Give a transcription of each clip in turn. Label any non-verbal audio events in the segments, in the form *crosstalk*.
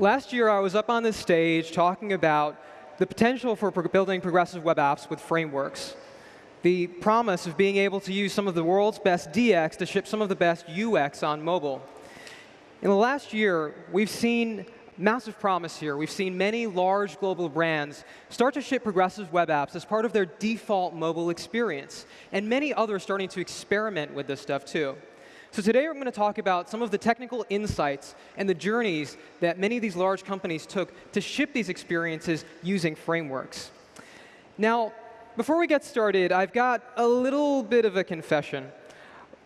Last year, I was up on this stage talking about the potential for building progressive web apps with frameworks, the promise of being able to use some of the world's best DX to ship some of the best UX on mobile. In the last year, we've seen massive promise here. We've seen many large global brands start to ship progressive web apps as part of their default mobile experience, and many others starting to experiment with this stuff too. So today we're going to talk about some of the technical insights and the journeys that many of these large companies took to ship these experiences using frameworks. Now, before we get started, I've got a little bit of a confession.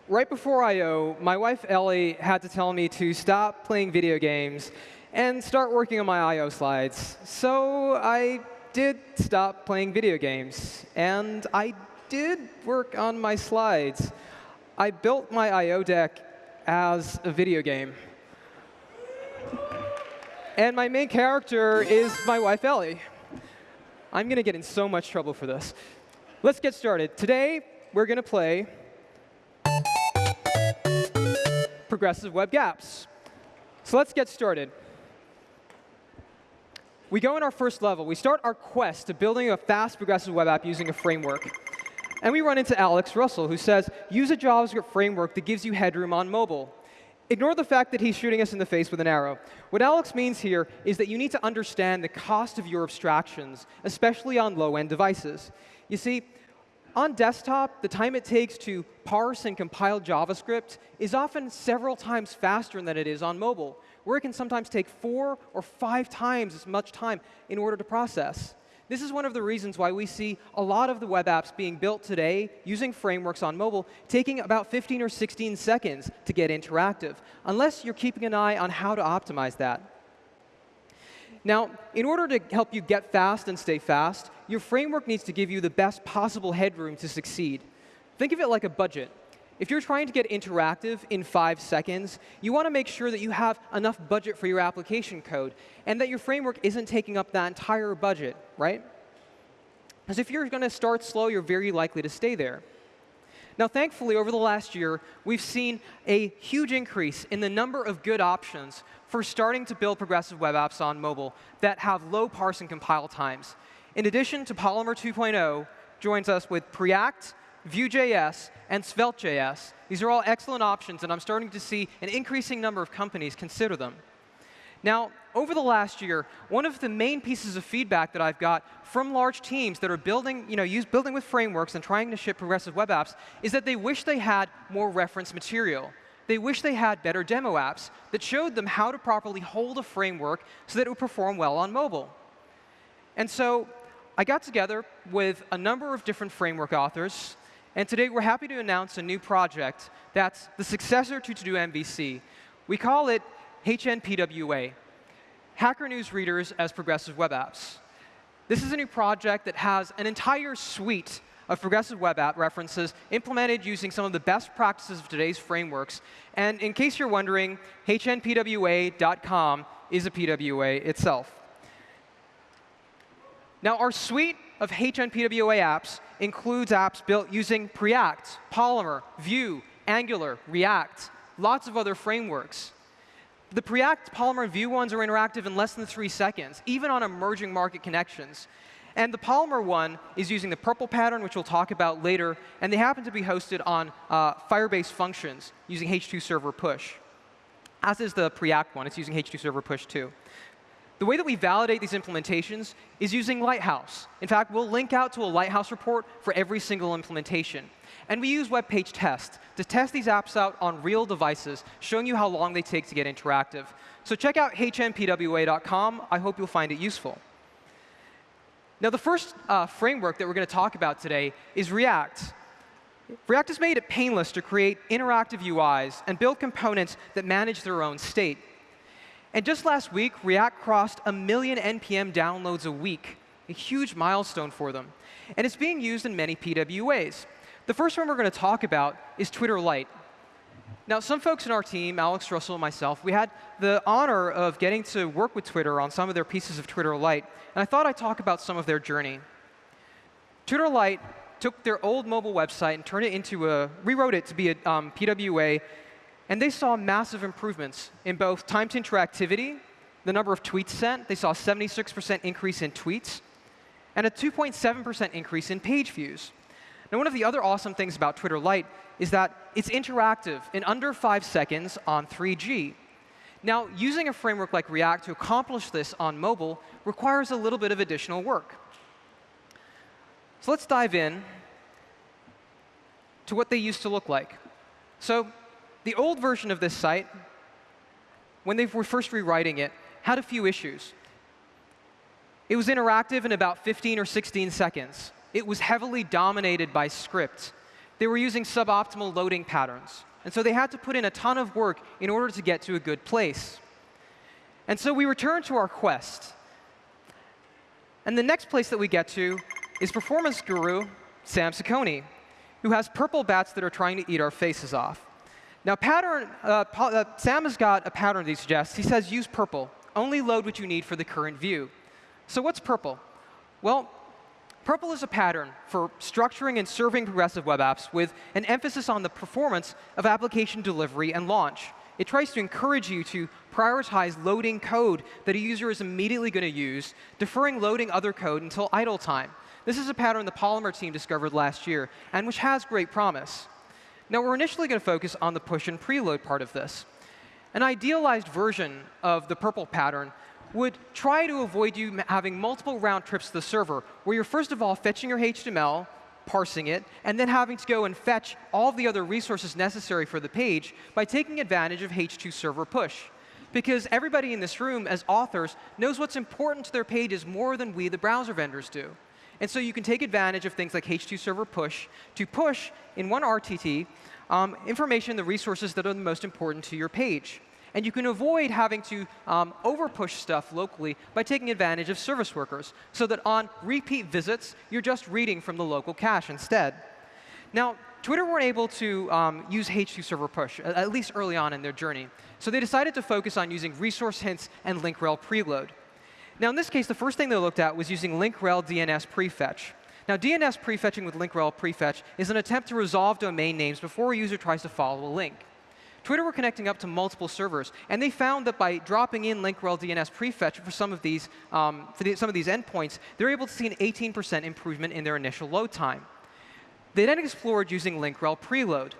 Right before I.O., my wife Ellie had to tell me to stop playing video games and start working on my I.O. slides. So I did stop playing video games, and I did work on my slides. I built my I.O. deck as a video game. And my main character is my wife, Ellie. I'm going to get in so much trouble for this. Let's get started. Today, we're going to play Progressive Web Gaps. So let's get started. We go in our first level. We start our quest to building a fast progressive web app using a framework. And we run into Alex Russell, who says, use a JavaScript framework that gives you headroom on mobile. Ignore the fact that he's shooting us in the face with an arrow. What Alex means here is that you need to understand the cost of your abstractions, especially on low-end devices. You see, on desktop, the time it takes to parse and compile JavaScript is often several times faster than it is on mobile, where it can sometimes take four or five times as much time in order to process. This is one of the reasons why we see a lot of the web apps being built today using frameworks on mobile taking about 15 or 16 seconds to get interactive, unless you're keeping an eye on how to optimize that. Now, in order to help you get fast and stay fast, your framework needs to give you the best possible headroom to succeed. Think of it like a budget. If you're trying to get interactive in five seconds, you want to make sure that you have enough budget for your application code and that your framework isn't taking up that entire budget, right? Because if you're going to start slow, you're very likely to stay there. Now, thankfully, over the last year, we've seen a huge increase in the number of good options for starting to build progressive web apps on mobile that have low parse and compile times. In addition to Polymer 2.0, joins us with Preact, Vue.js, and Svelte.js. These are all excellent options, and I'm starting to see an increasing number of companies consider them. Now, over the last year, one of the main pieces of feedback that I've got from large teams that are building, you know, use, building with frameworks and trying to ship progressive web apps is that they wish they had more reference material. They wish they had better demo apps that showed them how to properly hold a framework so that it would perform well on mobile. And so I got together with a number of different framework authors and today we're happy to announce a new project that's the successor to To-Do MVC. We call it HNPWA, Hacker News Readers as Progressive Web Apps. This is a new project that has an entire suite of progressive web app references implemented using some of the best practices of today's frameworks. And in case you're wondering, hnpwa.com is a PWA itself. Now, our suite of HNPWA apps includes apps built using Preact, Polymer, Vue, Angular, React, lots of other frameworks. The Preact, Polymer, and Vue ones are interactive in less than three seconds, even on emerging market connections. And the Polymer one is using the purple pattern, which we'll talk about later, and they happen to be hosted on uh, Firebase functions using H2 Server Push. As is the Preact one, it's using H2 Server Push too. The way that we validate these implementations is using Lighthouse. In fact, we'll link out to a Lighthouse report for every single implementation. And we use web page test to test these apps out on real devices, showing you how long they take to get interactive. So check out hnpwa.com. I hope you'll find it useful. Now, the first uh, framework that we're going to talk about today is React. React has made it painless to create interactive UIs and build components that manage their own state. And just last week, React crossed a million NPM downloads a week, a huge milestone for them. And it's being used in many PWAs. The first one we're going to talk about is Twitter Lite. Now, some folks in our team, Alex Russell and myself, we had the honor of getting to work with Twitter on some of their pieces of Twitter Lite. And I thought I'd talk about some of their journey. Twitter Lite took their old mobile website and turned it into a, rewrote it to be a um, PWA And they saw massive improvements in both time to interactivity, the number of tweets sent. They saw a 76% increase in tweets, and a 2.7% increase in page views. Now, one of the other awesome things about Twitter Lite is that it's interactive in under five seconds on 3G. Now, using a framework like React to accomplish this on mobile requires a little bit of additional work. So let's dive in to what they used to look like. So the old version of this site, when they were first rewriting it, had a few issues. It was interactive in about 15 or 16 seconds. It was heavily dominated by scripts. They were using suboptimal loading patterns. And so they had to put in a ton of work in order to get to a good place. And so we return to our quest. And the next place that we get to is performance guru Sam Saccone, who has purple bats that are trying to eat our faces off. Now, pattern, uh, uh, Sam has got a pattern that he suggests. He says use purple. Only load what you need for the current view. So what's purple? Well, purple is a pattern for structuring and serving progressive web apps with an emphasis on the performance of application delivery and launch. It tries to encourage you to prioritize loading code that a user is immediately going to use, deferring loading other code until idle time. This is a pattern the Polymer team discovered last year, and which has great promise. Now, we're initially going to focus on the push and preload part of this. An idealized version of the purple pattern would try to avoid you having multiple round trips to the server, where you're first of all fetching your HTML, parsing it, and then having to go and fetch all the other resources necessary for the page by taking advantage of H2 server push. Because everybody in this room, as authors, knows what's important to their pages more than we, the browser vendors, do. And so you can take advantage of things like H2 server push to push in one RTT um, information, the resources that are the most important to your page. And you can avoid having to um, overpush stuff locally by taking advantage of service workers, so that on repeat visits, you're just reading from the local cache instead. Now, Twitter weren't able to um, use H2 server push, at least early on in their journey. So they decided to focus on using resource hints and link rel preload. Now, in this case, the first thing they looked at was using link rel DNS prefetch. Now, DNS prefetching with link rel prefetch is an attempt to resolve domain names before a user tries to follow a link. Twitter were connecting up to multiple servers, and they found that by dropping in link rel DNS prefetch for some of these, um, for the, some of these endpoints, they were able to see an 18% improvement in their initial load time. They then explored using link rel preload.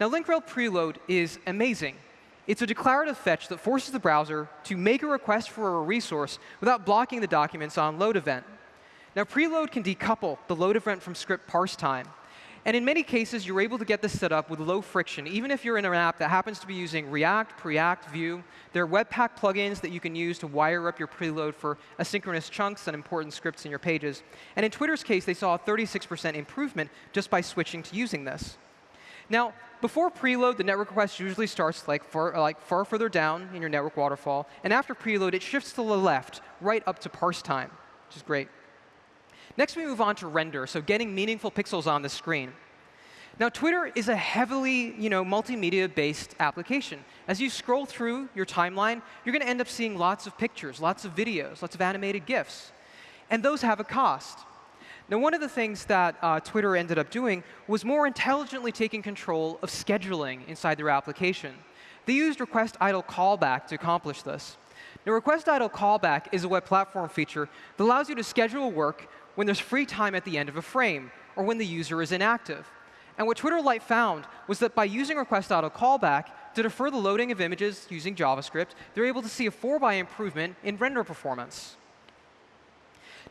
Now, link rel preload is amazing. It's a declarative fetch that forces the browser to make a request for a resource without blocking the documents on load event. Now, preload can decouple the load event from script parse time. And in many cases, you're able to get this set up with low friction, even if you're in an app that happens to be using React, Preact, Vue. There are Webpack plugins that you can use to wire up your preload for asynchronous chunks and important scripts in your pages. And in Twitter's case, they saw a 36% improvement just by switching to using this. Now, before preload, the network request usually starts like far, like far further down in your network waterfall. And after preload, it shifts to the left, right up to parse time, which is great. Next, we move on to render, so getting meaningful pixels on the screen. Now, Twitter is a heavily you know, multimedia-based application. As you scroll through your timeline, you're going to end up seeing lots of pictures, lots of videos, lots of animated GIFs. And those have a cost. Now, one of the things that uh, Twitter ended up doing was more intelligently taking control of scheduling inside their application. They used request idle callback to accomplish this. Now, request idle callback is a web platform feature that allows you to schedule work when there's free time at the end of a frame or when the user is inactive. And what Twitter Lite found was that by using request idle callback to defer the loading of images using JavaScript, they're able to see a 4 by improvement in render performance.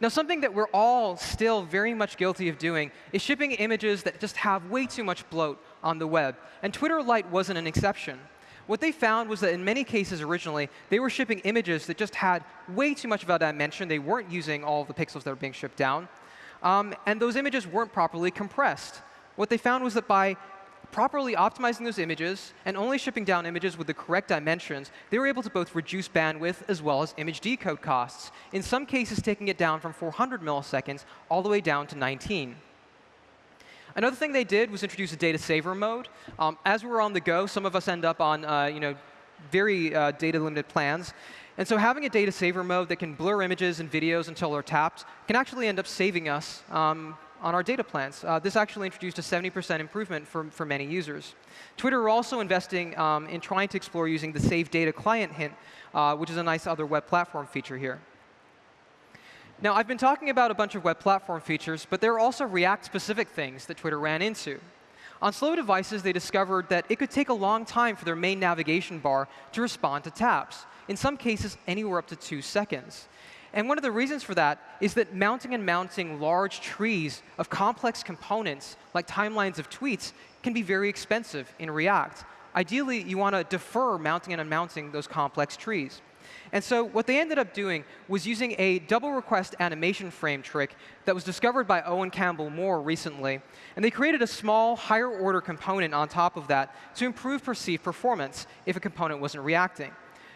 Now, something that we're all still very much guilty of doing is shipping images that just have way too much bloat on the web. And Twitter Lite wasn't an exception. What they found was that in many cases originally, they were shipping images that just had way too much of a dimension. They weren't using all the pixels that were being shipped down. Um, and those images weren't properly compressed. What they found was that by properly optimizing those images and only shipping down images with the correct dimensions, they were able to both reduce bandwidth as well as image decode costs, in some cases taking it down from 400 milliseconds all the way down to 19. Another thing they did was introduce a data saver mode. Um, as we were on the go, some of us end up on uh, you know, very uh, data limited plans. And so having a data saver mode that can blur images and videos until they're tapped can actually end up saving us um, on our data plans. Uh, this actually introduced a 70% improvement for, for many users. Twitter are also investing um, in trying to explore using the Save Data Client hint, uh, which is a nice other web platform feature here. Now, I've been talking about a bunch of web platform features, but there are also React-specific things that Twitter ran into. On slow devices, they discovered that it could take a long time for their main navigation bar to respond to taps, in some cases anywhere up to two seconds. And one of the reasons for that is that mounting and mounting large trees of complex components, like timelines of tweets, can be very expensive in React. Ideally, you want to defer mounting and unmounting those complex trees. And so what they ended up doing was using a double request animation frame trick that was discovered by Owen Campbell Moore recently. And they created a small, higher order component on top of that to improve perceived performance if a component wasn't reacting.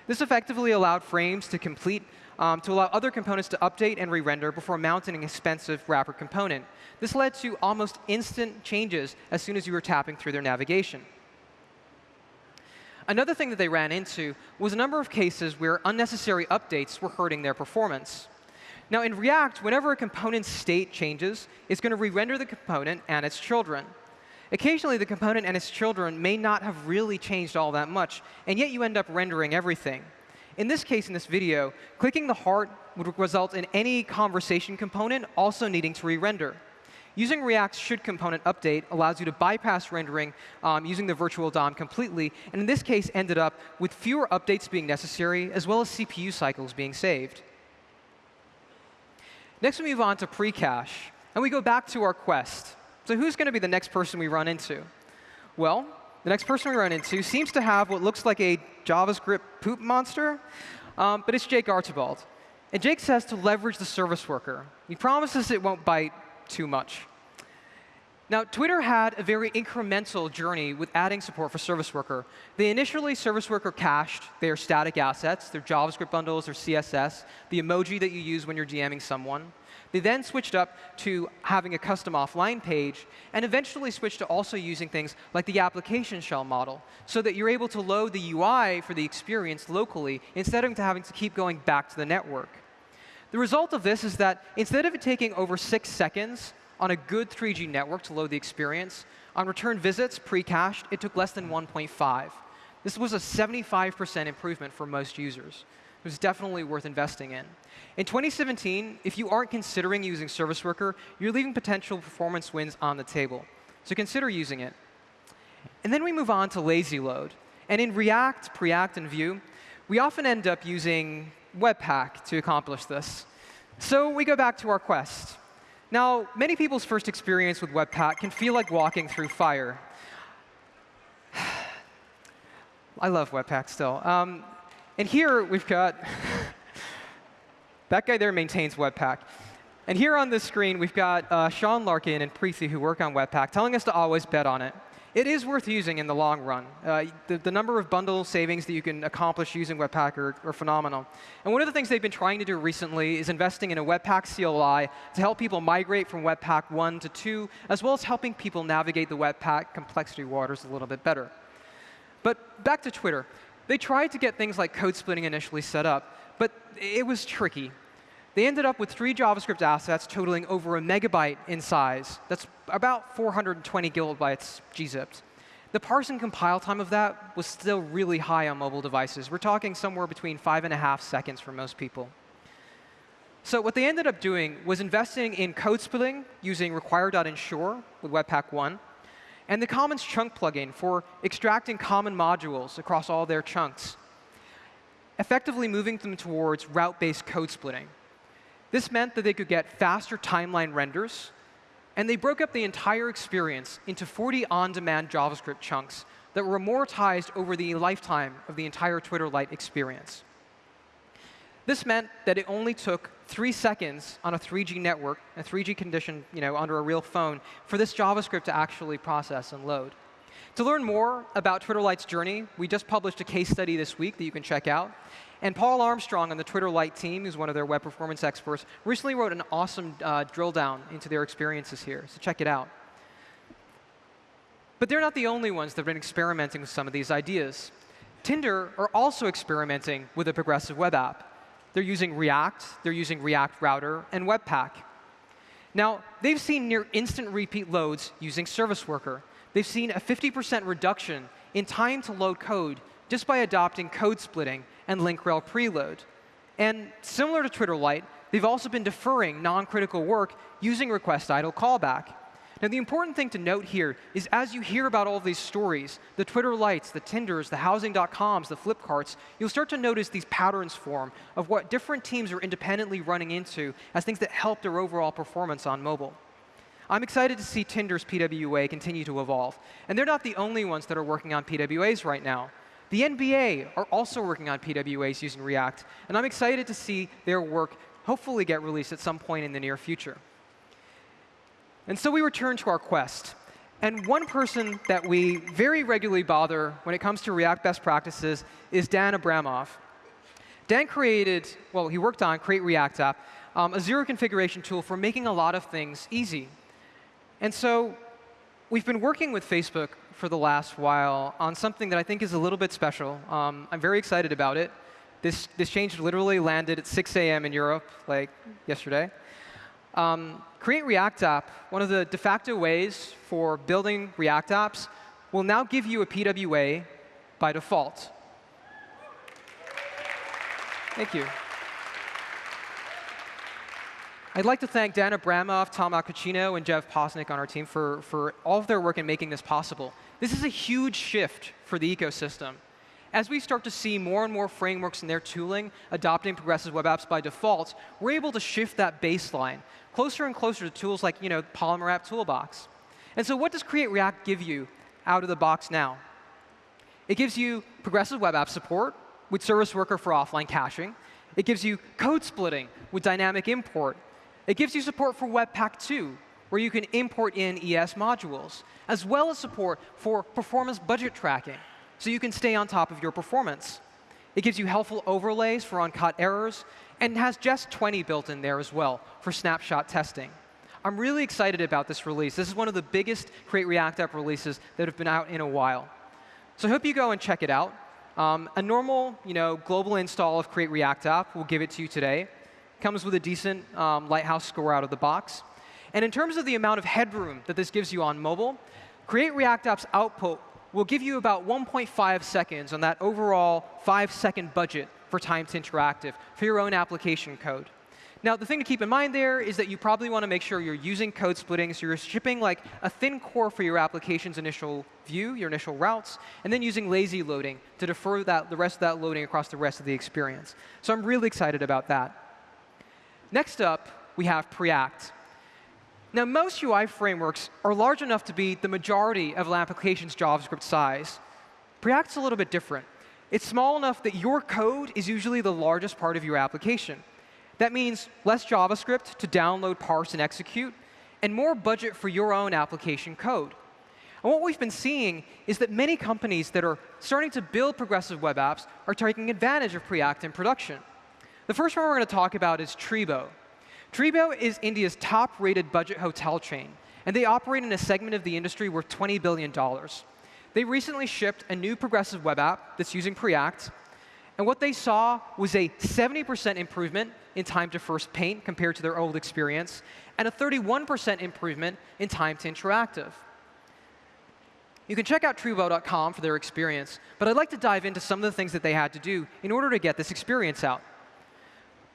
This effectively allowed frames to complete um, to allow other components to update and re-render before mounting an expensive wrapper component. This led to almost instant changes as soon as you were tapping through their navigation. Another thing that they ran into was a number of cases where unnecessary updates were hurting their performance. Now, in React, whenever a component's state changes, it's going to re-render the component and its children. Occasionally, the component and its children may not have really changed all that much, and yet you end up rendering everything. In this case, in this video, clicking the heart would result in any conversation component also needing to re-render. Using React's should component update allows you to bypass rendering um, using the virtual DOM completely, and in this case ended up with fewer updates being necessary, as well as CPU cycles being saved. Next, we move on to pre-cache, and we go back to our quest. So who's going to be the next person we run into? Well, the next person we run into seems to have what looks like a JavaScript poop monster, um, but it's Jake Archibald. And Jake says to leverage the service worker. He promises it won't bite too much. Now, Twitter had a very incremental journey with adding support for Service Worker. They initially Service Worker cached their static assets, their JavaScript bundles, their CSS, the emoji that you use when you're DMing someone. They then switched up to having a custom offline page, and eventually switched to also using things like the application shell model, so that you're able to load the UI for the experience locally instead of having to keep going back to the network. The result of this is that instead of it taking over six seconds on a good 3G network to load the experience, on return visits pre-cached, it took less than 1.5. This was a 75% improvement for most users. It was definitely worth investing in. In 2017, if you aren't considering using Service Worker, you're leaving potential performance wins on the table. So consider using it. And then we move on to lazy load. And in React, Preact, and Vue, we often end up using Webpack to accomplish this. So we go back to our quest. Now, many people's first experience with Webpack can feel like walking through fire. *sighs* I love Webpack still. Um, and here we've got that guy there maintains Webpack. And here on this screen, we've got uh, Sean Larkin and Preethi who work on Webpack telling us to always bet on it. It is worth using in the long run. Uh, the, the, number of bundle savings that you can accomplish using Webpack are, are, phenomenal. And one of the things they've been trying to do recently is investing in a Webpack CLI to help people migrate from Webpack 1 to 2, as well as helping people navigate the Webpack complexity waters a little bit better. But back to Twitter. They tried to get things like code splitting initially set up, but it was tricky. They ended up with three JavaScript assets totaling over a megabyte in size. That's about 420 kilobytes gzipped. The parse and compile time of that was still really high on mobile devices. We're talking somewhere between five and a half seconds for most people. So what they ended up doing was investing in code splitting using require.ensure with Webpack 1, and the Commons chunk plugin for extracting common modules across all their chunks, effectively moving them towards route-based code splitting. This meant that they could get faster timeline renders, and they broke up the entire experience into 40 on-demand JavaScript chunks that were amortized over the lifetime of the entire Twitter Lite experience. This meant that it only took three seconds on a 3G network, a 3G condition you know, under a real phone, for this JavaScript to actually process and load. To learn more about Twitter Lite's journey, we just published a case study this week that you can check out. And Paul Armstrong on the Twitter Lite team, who's one of their web performance experts, recently wrote an awesome uh, drill down into their experiences here. So check it out. But they're not the only ones that have been experimenting with some of these ideas. Tinder are also experimenting with a progressive web app. They're using React, they're using React Router, and Webpack. Now, they've seen near instant repeat loads using Service Worker. They've seen a 50% reduction in time to load code just by adopting code splitting and link rel preload. And similar to Twitter Lite, they've also been deferring non-critical work using request idle callback. Now, the important thing to note here is as you hear about all of these stories, the Twitter lights, the Tinders, the Housing.coms, the Flipkarts, you'll start to notice these patterns form of what different teams are independently running into as things that help their overall performance on mobile. I'm excited to see Tinder's PWA continue to evolve. And they're not the only ones that are working on PWAs right now. The NBA are also working on PWAs using React. And I'm excited to see their work hopefully get released at some point in the near future. And so we return to our quest. And one person that we very regularly bother when it comes to React best practices is Dan Abramov. Dan created, well, he worked on Create React App, um, a zero configuration tool for making a lot of things easy. And so we've been working with Facebook for the last while on something that I think is a little bit special. Um, I'm very excited about it. This, this change literally landed at 6 a.m. in Europe, like yesterday. Um, Create React App, one of the de facto ways for building React apps, will now give you a PWA by default. Thank you. I'd like to thank Dan Abramov, Tom Accucino, and Jeff Posnick on our team for, for all of their work in making this possible. This is a huge shift for the ecosystem. As we start to see more and more frameworks in their tooling adopting progressive web apps by default, we're able to shift that baseline closer and closer to tools like you know, Polymer App Toolbox. And so what does Create React give you out of the box now? It gives you progressive web app support with Service Worker for offline caching. It gives you code splitting with dynamic import. It gives you support for Webpack 2, where you can import in ES modules, as well as support for performance budget tracking so you can stay on top of your performance. It gives you helpful overlays for uncaught errors, and has Jest 20 built in there as well for snapshot testing. I'm really excited about this release. This is one of the biggest Create React App releases that have been out in a while. So I hope you go and check it out. Um, a normal you know, global install of Create React App, we'll give it to you today. Comes with a decent um, Lighthouse score out of the box. And in terms of the amount of headroom that this gives you on mobile, Create React App's output will give you about 1.5 seconds on that overall five-second budget for time to interactive for your own application code. Now, the thing to keep in mind there is that you probably want to make sure you're using code splitting, so you're shipping like a thin core for your application's initial view, your initial routes, and then using lazy loading to defer that, the rest of that loading across the rest of the experience. So I'm really excited about that. Next up, we have Preact. Now, most UI frameworks are large enough to be the majority of an application's JavaScript size. Preact's a little bit different. It's small enough that your code is usually the largest part of your application. That means less JavaScript to download, parse, and execute, and more budget for your own application code. And what we've been seeing is that many companies that are starting to build progressive web apps are taking advantage of Preact in production. The first one we're going to talk about is Treebo. Treebo is India's top-rated budget hotel chain, and they operate in a segment of the industry worth $20 billion. They recently shipped a new progressive web app that's using Preact, and what they saw was a 70% improvement in time to first paint compared to their old experience, and a 31% improvement in time to interactive. You can check out Treebo.com for their experience, but I'd like to dive into some of the things that they had to do in order to get this experience out.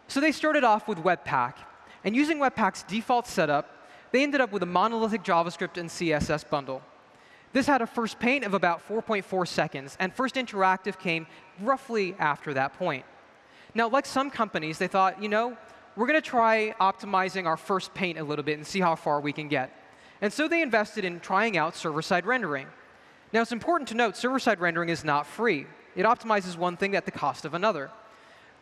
So they started off with Webpack, and using Webpack's default setup, they ended up with a monolithic JavaScript and CSS bundle. This had a first paint of about 4.4 seconds, and first interactive came roughly after that point. Now, like some companies, they thought, you know, we're going to try optimizing our first paint a little bit and see how far we can get. And so they invested in trying out server-side rendering. Now, it's important to note server-side rendering is not free. It optimizes one thing at the cost of another.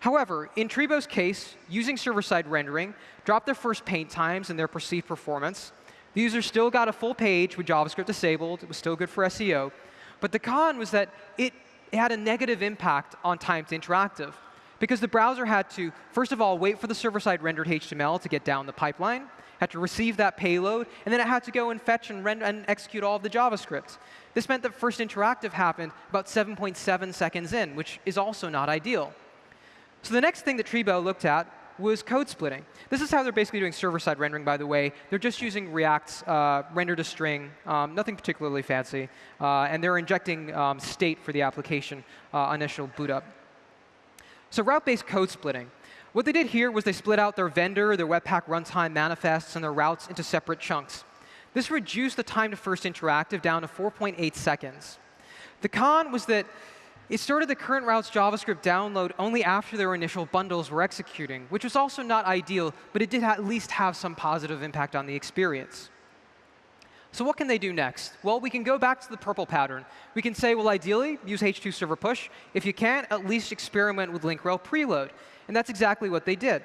However, in Treebo's case, using server-side rendering dropped their first paint times and their perceived performance. The user still got a full page with JavaScript disabled. It was still good for SEO. But the con was that it had a negative impact on time to interactive. Because the browser had to, first of all, wait for the server-side rendered HTML to get down the pipeline, had to receive that payload, and then it had to go and fetch and, and execute all of the JavaScript. This meant that first interactive happened about 7.7 seconds in, which is also not ideal. So the next thing that Treebo looked at was code splitting. This is how they're basically doing server-side rendering, by the way. They're just using React's uh, render to string, um, nothing particularly fancy, uh, and they're injecting um, state for the application uh, initial boot up. So route-based code splitting. What they did here was they split out their vendor, their Webpack runtime manifests, and their routes into separate chunks. This reduced the time to first interactive down to 4.8 seconds. The con was that it started the current route's JavaScript download only after their initial bundles were executing, which was also not ideal, but it did at least have some positive impact on the experience. So what can they do next? Well, we can go back to the purple pattern. We can say, well, ideally, use H2 server push. If you can't, at least experiment with link rel preload. And that's exactly what they did.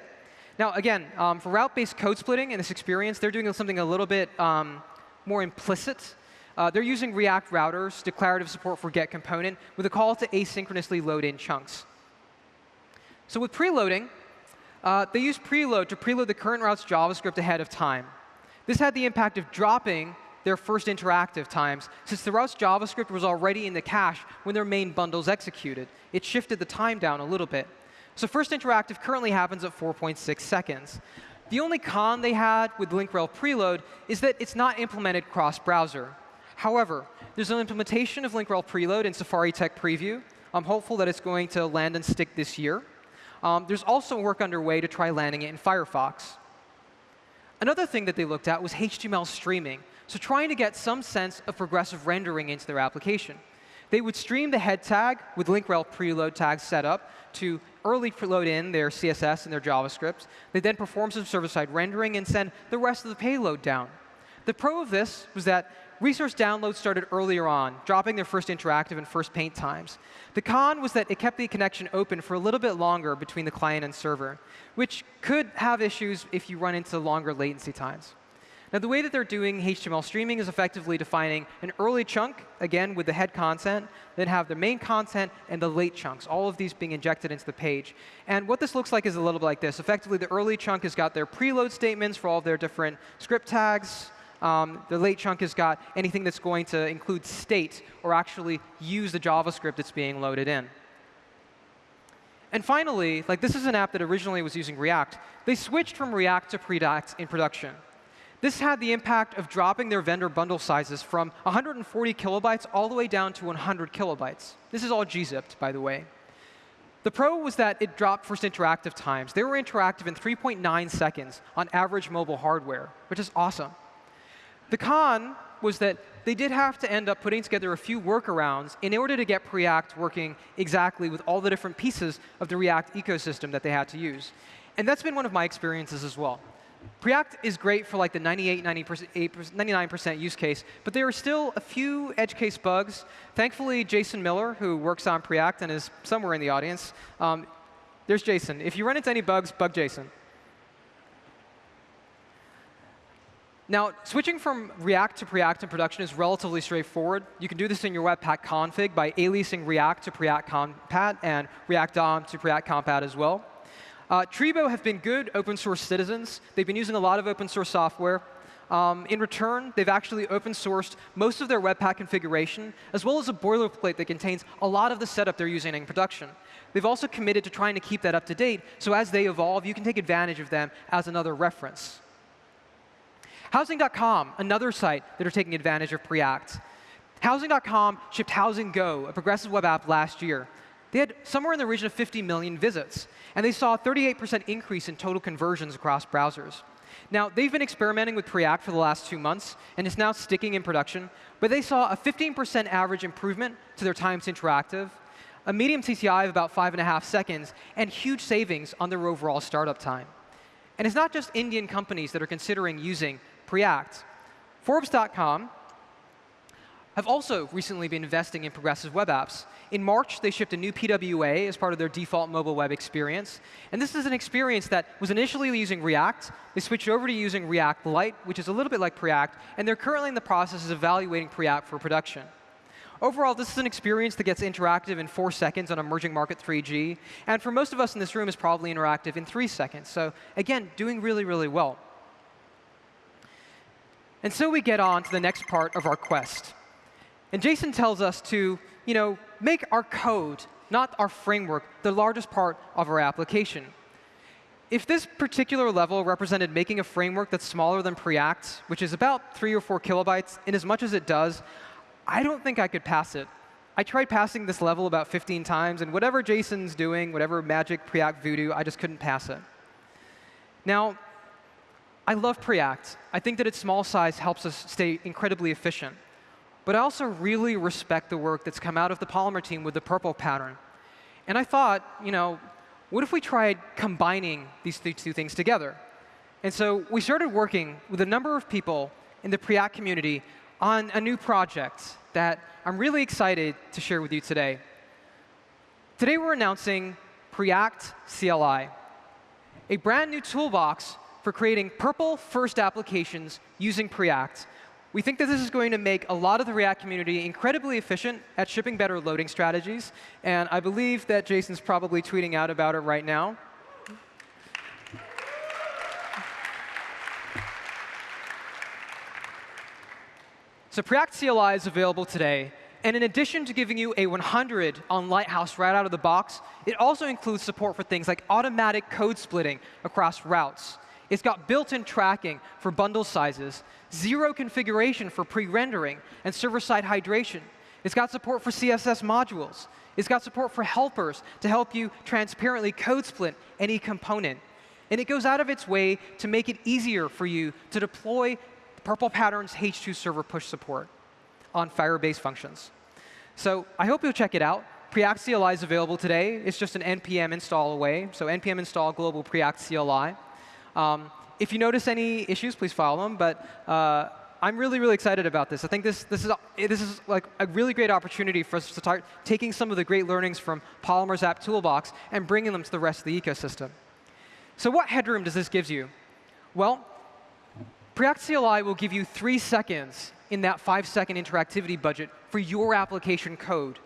Now, again, um, for route-based code splitting in this experience, they're doing something a little bit um, more implicit uh, they're using React routers, declarative support for get component, with a call to asynchronously load in chunks. So with preloading, uh, they use preload to preload the current route's JavaScript ahead of time. This had the impact of dropping their first interactive times, since the route's JavaScript was already in the cache when their main bundles executed. It shifted the time down a little bit. So first interactive currently happens at 4.6 seconds. The only con they had with link-rel preload is that it's not implemented cross-browser. However, there's an implementation of link rel preload in Safari Tech Preview. I'm hopeful that it's going to land and stick this year. Um, there's also work underway to try landing it in Firefox. Another thing that they looked at was HTML streaming, so trying to get some sense of progressive rendering into their application. They would stream the head tag with link rel preload tags set up to early preload in their CSS and their JavaScript. They then perform some server-side rendering and send the rest of the payload down. The pro of this was that resource downloads started earlier on, dropping their first interactive and first paint times. The con was that it kept the connection open for a little bit longer between the client and server, which could have issues if you run into longer latency times. Now, the way that they're doing HTML streaming is effectively defining an early chunk, again, with the head content, then have the main content and the late chunks, all of these being injected into the page. And what this looks like is a little bit like this. Effectively, the early chunk has got their preload statements for all of their different script tags, um, the late chunk has got anything that's going to include state or actually use the JavaScript that's being loaded in. And finally, like this is an app that originally was using React. They switched from React to Preact in production. This had the impact of dropping their vendor bundle sizes from 140 kilobytes all the way down to 100 kilobytes. This is all gzipped, by the way. The pro was that it dropped first interactive times. They were interactive in 3.9 seconds on average mobile hardware, which is awesome. The con was that they did have to end up putting together a few workarounds in order to get Preact working exactly with all the different pieces of the React ecosystem that they had to use. And that's been one of my experiences as well. Preact is great for like the 98, 99% use case, but there are still a few edge case bugs. Thankfully, Jason Miller, who works on Preact and is somewhere in the audience, um, there's Jason. If you run into any bugs, bug Jason. Now, switching from React to Preact in production is relatively straightforward. You can do this in your Webpack config by aliasing React to Preact compat and React DOM to Preact compat as well. Uh, Treebo have been good open source citizens. They've been using a lot of open source software. Um, in return, they've actually open sourced most of their Webpack configuration, as well as a boilerplate that contains a lot of the setup they're using in production. They've also committed to trying to keep that up to date, so as they evolve, you can take advantage of them as another reference. Housing.com, another site that are taking advantage of Preact. Housing.com shipped Housing Go, a progressive web app, last year. They had somewhere in the region of 50 million visits, and they saw a 38% increase in total conversions across browsers. Now, they've been experimenting with Preact for the last two months, and it's now sticking in production, but they saw a 15% average improvement to their time to interactive, a medium CTI of about five and a half seconds, and huge savings on their overall startup time. And it's not just Indian companies that are considering using Preact. Forbes.com have also recently been investing in progressive web apps. In March, they shipped a new PWA as part of their default mobile web experience. And this is an experience that was initially using React. They switched over to using React Lite, which is a little bit like Preact. And they're currently in the process of evaluating Preact for production. Overall, this is an experience that gets interactive in four seconds on emerging market 3G. And for most of us in this room, is probably interactive in three seconds. So again, doing really, really well. And so we get on to the next part of our quest. And Jason tells us to you know, make our code, not our framework, the largest part of our application. if this particular level represented making a framework that's smaller than Preact, which is about three or four kilobytes, in as much as it does, I don't think I could pass it. I tried passing this level about 15 times, and whatever Jason's doing, whatever magic Preact voodoo, I just couldn't pass it. Now, I love Preact. I think that its small size helps us stay incredibly efficient. But I also really respect the work that's come out of the Polymer team with the purple pattern. And I thought, you know, what if we tried combining these two things together? And so we started working with a number of people in the Preact community on a new project that I'm really excited to share with you today. Today we're announcing Preact CLI, a brand new toolbox for creating purple first applications using Preact we think that this is going to make a lot of the React community incredibly efficient at shipping better loading strategies. And I believe that Jason's probably tweeting out about it right now. So Preact CLI is available today. And in addition to giving you a 100 on Lighthouse right out of the box, it also includes support for things like automatic code splitting across routes. It's got built-in tracking for bundle sizes, zero configuration for pre-rendering, and server-side hydration. It's got support for CSS modules. It's got support for helpers to help you transparently code split any component. And it goes out of its way to make it easier for you to deploy Purple Pattern's H2 server push support on Firebase functions. So I hope you'll check it out. Preact CLI is available today. It's just an npm install away. So npm install global Preact CLI. Um, if you notice any issues, please follow them. But uh, I'm really, really excited about this. I think this, this, is, this is like a really great opportunity for us to start taking some of the great learnings from Polymer's app toolbox and bringing them to the rest of the ecosystem. So what headroom does this give you? Well, Preact CLI will give you three seconds in that five-second interactivity budget for your application code.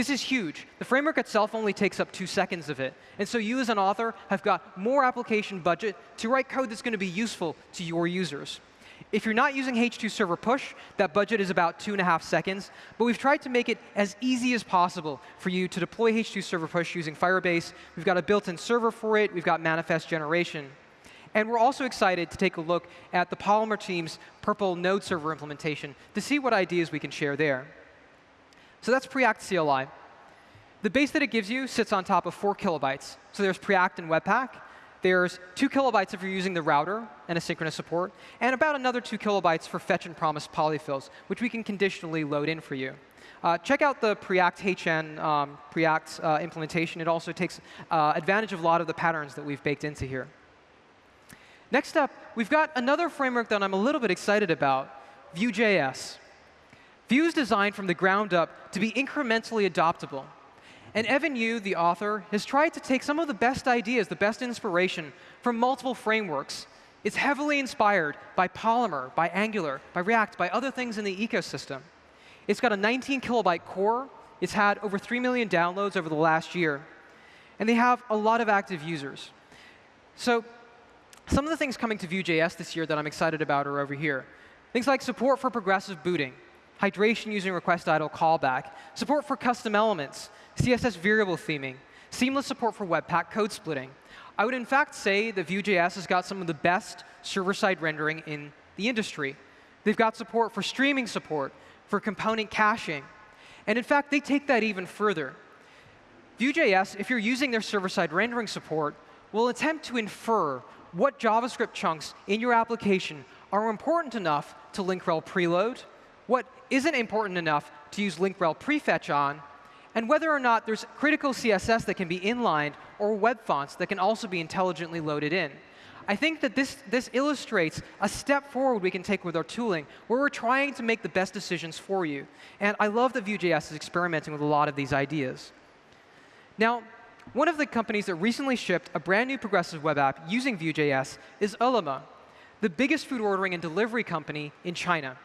This is huge. The framework itself only takes up two seconds of it. And so you as an author have got more application budget to write code that's going to be useful to your users. If you're not using H2 Server Push, that budget is about two and a half seconds. But we've tried to make it as easy as possible for you to deploy H2 Server Push using Firebase. We've got a built-in server for it. We've got manifest generation. And we're also excited to take a look at the Polymer team's Purple Node Server implementation to see what ideas we can share there. So that's Preact CLI. The base that it gives you sits on top of 4 kilobytes. So there's Preact and Webpack. There's 2 kilobytes if you're using the router and asynchronous support, and about another 2 kilobytes for fetch and promise polyfills, which we can conditionally load in for you. Uh, check out the Preact HN um, Preact uh, implementation. It also takes uh, advantage of a lot of the patterns that we've baked into here. Next up, we've got another framework that I'm a little bit excited about, Vue.js. Vue is designed from the ground up to be incrementally adoptable. And Evan You, the author, has tried to take some of the best ideas, the best inspiration from multiple frameworks. It's heavily inspired by Polymer, by Angular, by React, by other things in the ecosystem. It's got a 19 kilobyte core. It's had over 3 million downloads over the last year. And they have a lot of active users. So some of the things coming to Vue.js this year that I'm excited about are over here. Things like support for progressive booting hydration using request idle callback, support for custom elements, CSS variable theming, seamless support for Webpack code splitting. I would in fact say that Vue.js has got some of the best server-side rendering in the industry. They've got support for streaming support, for component caching. And in fact, they take that even further. Vue.js, if you're using their server-side rendering support, will attempt to infer what JavaScript chunks in your application are important enough to link rel preload, what isn't important enough to use link rel prefetch on, and whether or not there's critical CSS that can be inlined or web fonts that can also be intelligently loaded in. I think that this, this illustrates a step forward we can take with our tooling, where we're trying to make the best decisions for you. And I love that Vue.js is experimenting with a lot of these ideas. Now, one of the companies that recently shipped a brand new progressive web app using Vue.js is Ele.me, the biggest food ordering and delivery company in China.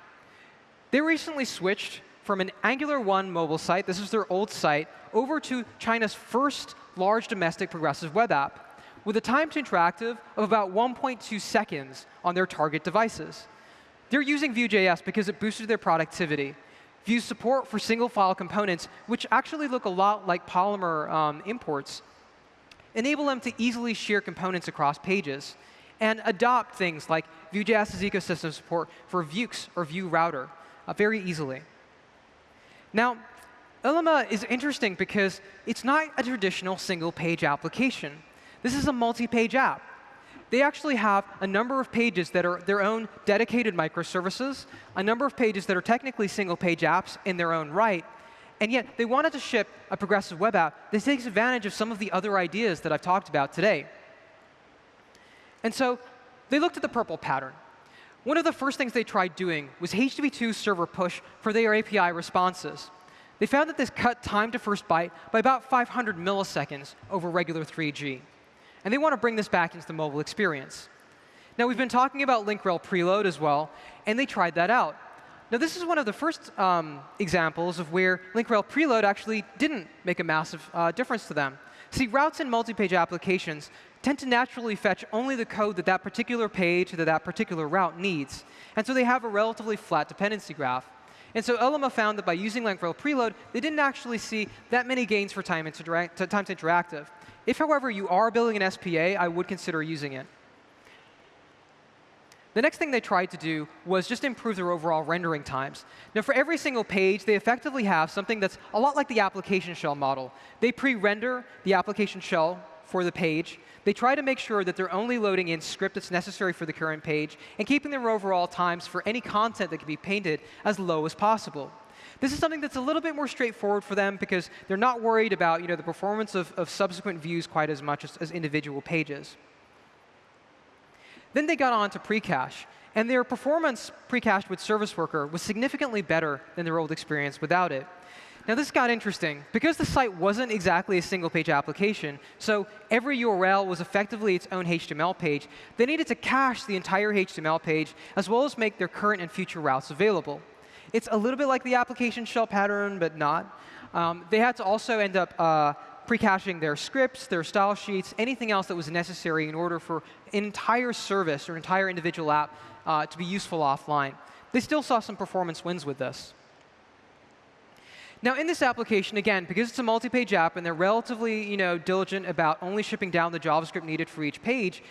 They recently switched from an Angular 1 mobile site, this is their old site, over to China's first large domestic progressive web app with a time to interactive of about 1.2 seconds on their target devices. They're using Vue.js because it boosted their productivity. Vue support for single file components, which actually look a lot like Polymer um, imports, enable them to easily share components across pages, and adopt things like Vue.js's ecosystem support for Vuex or Vue Router uh, very easily. Now, Ele.me is interesting because it's not a traditional single-page application. This is a multi-page app. They actually have a number of pages that are their own dedicated microservices, a number of pages that are technically single-page apps in their own right, and yet they wanted to ship a progressive web app that takes advantage of some of the other ideas that I've talked about today. And so they looked at the purple pattern. One of the first things they tried doing was HTTP2 server push for their API responses. They found that this cut time to first byte by about 500 milliseconds over regular 3G. And they want to bring this back into the mobile experience. Now, we've been talking about link rel preload as well, and they tried that out. Now, this is one of the first um, examples of where link rel preload actually didn't make a massive uh, difference to them. See, routes in multi-page applications tend to naturally fetch only the code that that particular page that that particular route needs. And so they have a relatively flat dependency graph. And so Ele.me found that by using link-rel preload, they didn't actually see that many gains for time, to time to interactive. If, however, you are building an SPA, I would consider using it. The next thing they tried to do was just improve their overall rendering times. Now, for every single page, they effectively have something that's a lot like the application shell model. They pre-render the application shell for the page. They try to make sure that they're only loading in script that's necessary for the current page and keeping their overall times for any content that can be painted as low as possible. This is something that's a little bit more straightforward for them because they're not worried about you know, the performance of, of subsequent views quite as much as, as individual pages. Then they got on to precache. And their performance precached with Service Worker was significantly better than their old experience without it. Now, this got interesting. Because the site wasn't exactly a single-page application, so every URL was effectively its own HTML page, they needed to cache the entire HTML page, as well as make their current and future routes available. It's a little bit like the application shell pattern, but not. Um, they had to also end up uh, pre-caching their scripts, their style sheets, anything else that was necessary in order for an entire service or entire individual app uh, to be useful offline. They still saw some performance wins with this. Now, in this application, again, because it's a multi-page app and they're relatively you know, diligent about only shipping down the JavaScript needed for each page,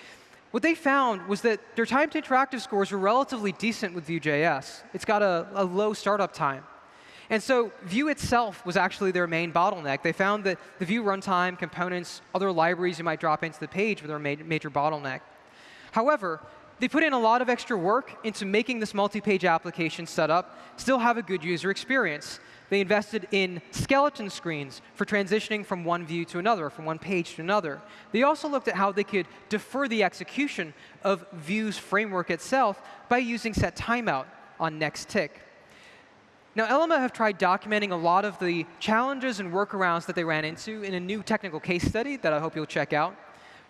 what they found was that their time to interactive scores were relatively decent with Vue.js. It's got a, a low startup time. And so Vue itself was actually their main bottleneck. They found that the Vue runtime, components, other libraries you might drop into the page were their ma major bottleneck. However, they put in a lot of extra work into making this multi-page application setup still have a good user experience. They invested in skeleton screens for transitioning from one view to another, from one page to another. They also looked at how they could defer the execution of Vue's framework itself by using set timeout on next tick. Now, Ele.me have tried documenting a lot of the challenges and workarounds that they ran into in a new technical case study that I hope you'll check out.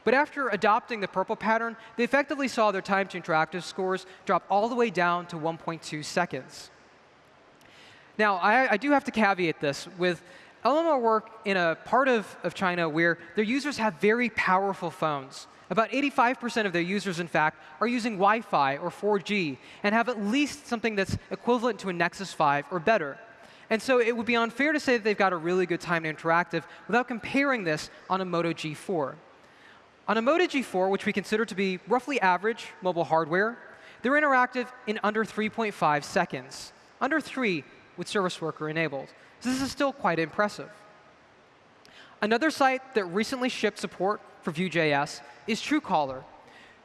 But after adopting the purple pattern, they effectively saw their time to interactive scores drop all the way down to 1.2 seconds. Now, I, I do have to caveat this with Ele.me work in a part of, of China where their users have very powerful phones. About 85% of their users, in fact, are using Wi-Fi or 4G and have at least something that's equivalent to a Nexus 5 or better. And so it would be unfair to say that they've got a really good time to interactive without comparing this on a Moto G4. On a Moto G4, which we consider to be roughly average mobile hardware, they're interactive in under 3.5 seconds. Under 3 with Service Worker enabled. So this is still quite impressive. Another site that recently shipped support for Vue.js is Truecaller.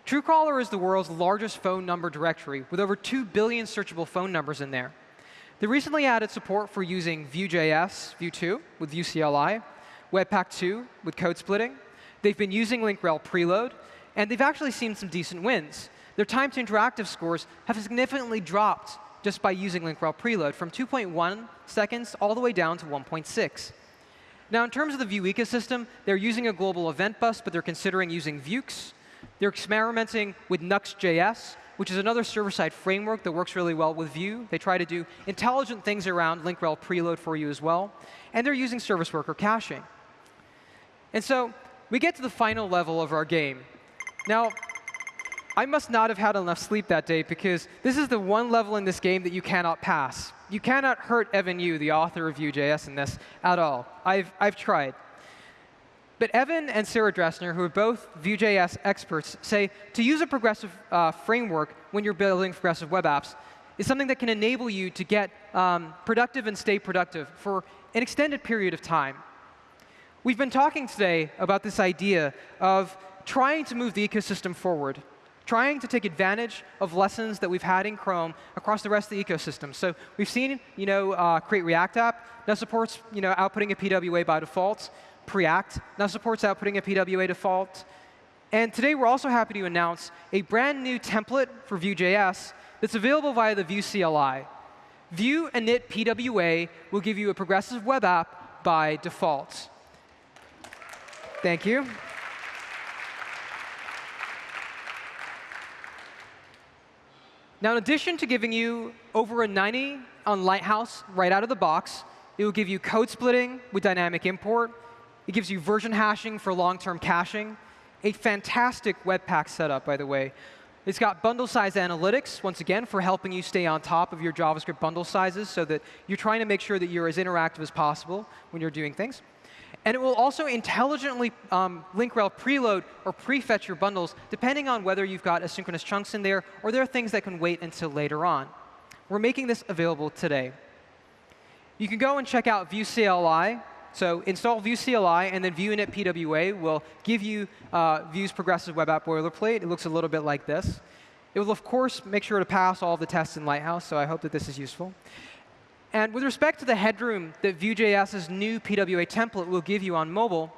Truecaller is the world's largest phone number directory with over 2 billion searchable phone numbers in there. They recently added support for using Vue.js, Vue 2 with Vue CLI, Webpack 2 with code splitting. They've been using link-rel preload, and they've actually seen some decent wins. Their time to interactive scores have significantly dropped just by using link-rel preload from 2.1 seconds all the way down to 1.6. Now, in terms of the Vue ecosystem, they're using a global event bus, but they're considering using Vuex. They're experimenting with Nuxt.js, which is another server-side framework that works really well with Vue. They try to do intelligent things around link-rel preload for you as well. And they're using service worker caching. And so we get to the final level of our game. Now, I must not have had enough sleep that day because this is the one level in this game that you cannot pass. You cannot hurt Evan You, the author of Vue.js, in this at all. I've, I've tried. But Evan and Sarah Drasner, who are both Vue.js experts, say to use a progressive uh, framework when you're building progressive web apps is something that can enable you to get um, productive and stay productive for an extended period of time. We've been talking today about this idea of trying to move the ecosystem forward, trying to take advantage of lessons that we've had in Chrome across the rest of the ecosystem. So we've seen, you know, uh, Create React App now supports, you know, outputting a PWA by default. Preact now supports outputting a PWA default. And today we're also happy to announce a brand new template for Vue.js that's available via the Vue CLI. Vue init PWA will give you a progressive web app by default. Thank you. Now, in addition to giving you over a 90 on Lighthouse right out of the box, it will give you code splitting with dynamic import. It gives you version hashing for long-term caching. A fantastic Webpack setup, by the way. It's got bundle size analytics, once again, for helping you stay on top of your JavaScript bundle sizes so that you're trying to make sure that you're as interactive as possible when you're doing things. And it will also intelligently um, link rel preload or prefetch your bundles, depending on whether you've got asynchronous chunks in there or there are things that can wait until later on. We're making this available today. You can go and check out Vue CLI. So install Vue CLI, and then Vue init PWA will give you uh, Vue's progressive web app boilerplate. It looks a little bit like this. It will, of course, make sure to pass all the tests in Lighthouse, so I hope that this is useful. And with respect to the headroom that Vue.js's new PWA template will give you on mobile,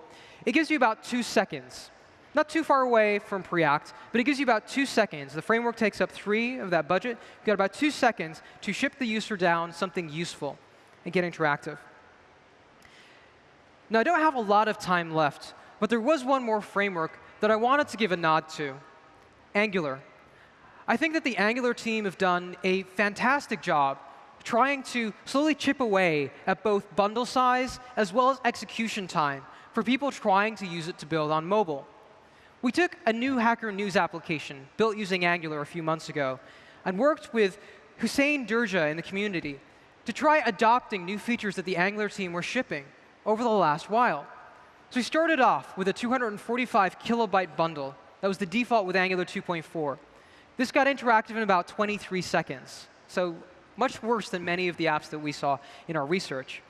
it gives you about two seconds. Not too far away from Preact, but it gives you about two seconds. The framework takes up three of that budget. You've got about two seconds to ship the user down something useful and get interactive. Now, I don't have a lot of time left, but there was one more framework that I wanted to give a nod to, Angular. I think that the Angular team have done a fantastic job trying to slowly chip away at both bundle size as well as execution time for people trying to use it to build on mobile. We took a new Hacker News application built using Angular a few months ago and worked with Houssein Djirdeh in the community to try adopting new features that the Angular team were shipping over the last while. So we started off with a 245 kilobyte bundle. That was the default with Angular 2.4. This got interactive in about 23 seconds. So much worse than many of the apps that we saw in our research.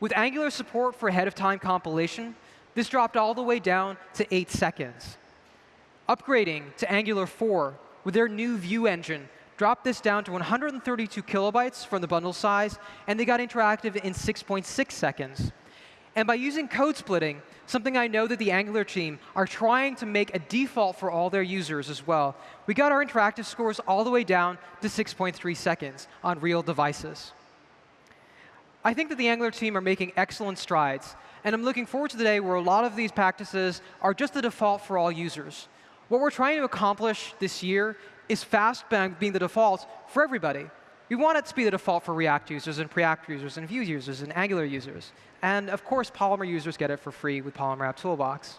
With Angular support for ahead-of-time compilation, this dropped all the way down to 8 seconds. Upgrading to Angular 4 with their new View Engine dropped this down to 132 kilobytes from the bundle size, and they got interactive in 6.6 .6 seconds. And by using code splitting, something I know that the Angular team are trying to make a default for all their users as well. We got our interactive scores all the way down to 6.3 seconds on real devices. I think that the Angular team are making excellent strides. And I'm looking forward to the day where a lot of these practices are just the default for all users. What we're trying to accomplish this year is fast bank being the default for everybody. We want it to be the default for React users and Preact users and Vue users and Angular users. And of course, Polymer users get it for free with Polymer App Toolbox.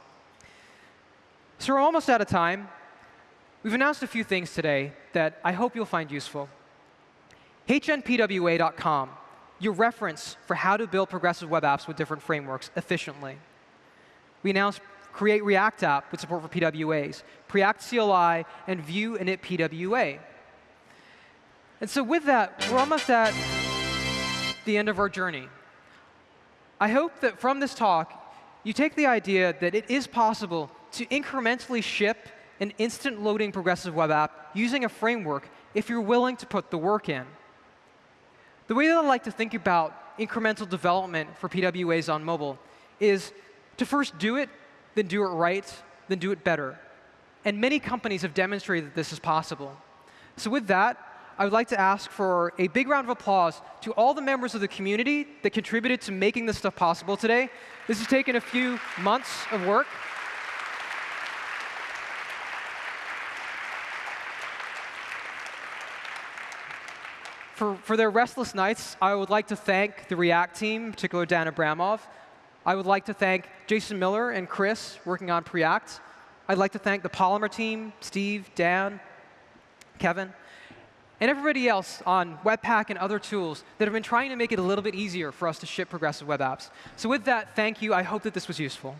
So we're almost out of time. We've announced a few things today that I hope you'll find useful. HNPWA.com, your reference for how to build progressive web apps with different frameworks efficiently. We announced Create React App with support for PWAs, Preact CLI, and Vue init PWA. And so with that, we're almost at the end of our journey. I hope that from this talk, you take the idea that it is possible to incrementally ship an instant loading progressive web app using a framework if you're willing to put the work in. The way that I like to think about incremental development for PWAs on mobile is to first do it, then do it right, then do it better. And many companies have demonstrated that this is possible. So with that, I would like to ask for a big round of applause to all the members of the community that contributed to making this stuff possible today. This has taken a few months of work. For, for their restless nights, I would like to thank the React team, in particular Dan Abramov. I would like to thank Jason Miller and Chris working on Preact. I'd like to thank the Polymer team, Steve, Dan, Kevin and everybody else on Webpack and other tools that have been trying to make it a little bit easier for us to ship progressive web apps. So with that, thank you. I hope that this was useful.